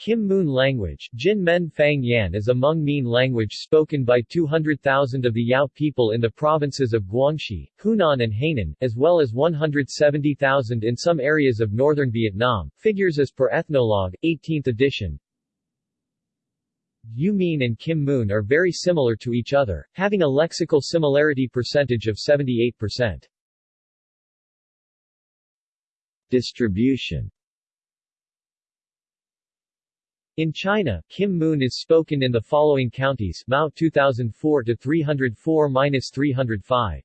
Kim Mun language Jin Men Fang Yan is a Hmong Mien language spoken by 200,000 of the Yao people in the provinces of Guangxi, Hunan and Hainan, as well as 170,000 in some areas of northern Vietnam. Figures as per Ethnologue, 18th edition. Yu Mien and Kim Mun are very similar to each other, having a lexical similarity percentage of 78%. Distribution in China, Kim Mun is spoken in the following counties Mao 2004 to 304-305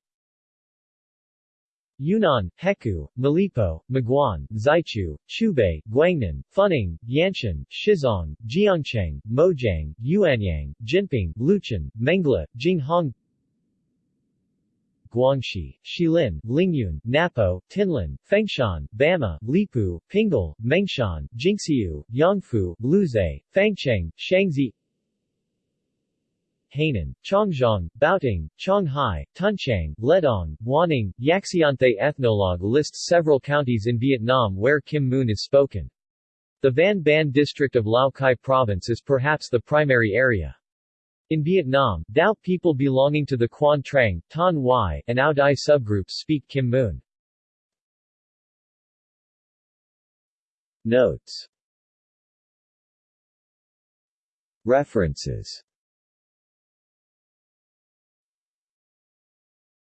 Yunnan, Hekou, Malipo, Maguan, Xichou, Qiubei, Guangnan, Funing, Yanshan, Shizong, Jiangcheng, Mojiang, Yuanyang, Jinping, Luchun, Mengla, Jinghong Guangxi, Xilin, Lingyun, Napo, Tianlin, Fengshan, Bama, Lipu, Pingle, Mengshan, Jinxiu, Yangfu, Luzhai, Fangcheng, Shangsi Hainan, Qiongzhong, Baoting, Qionghai, Tunchang, Ledong, Wanning, Yaxianthe Ethnologue lists several counties in Vietnam where Kim Mun is spoken. The Van Ban district of Lao Cai province is perhaps the primary area. In Vietnam, Dao people belonging to the Quan Trang, Ton Y, and Ao Dai subgroups speak Kim Mun. Notes References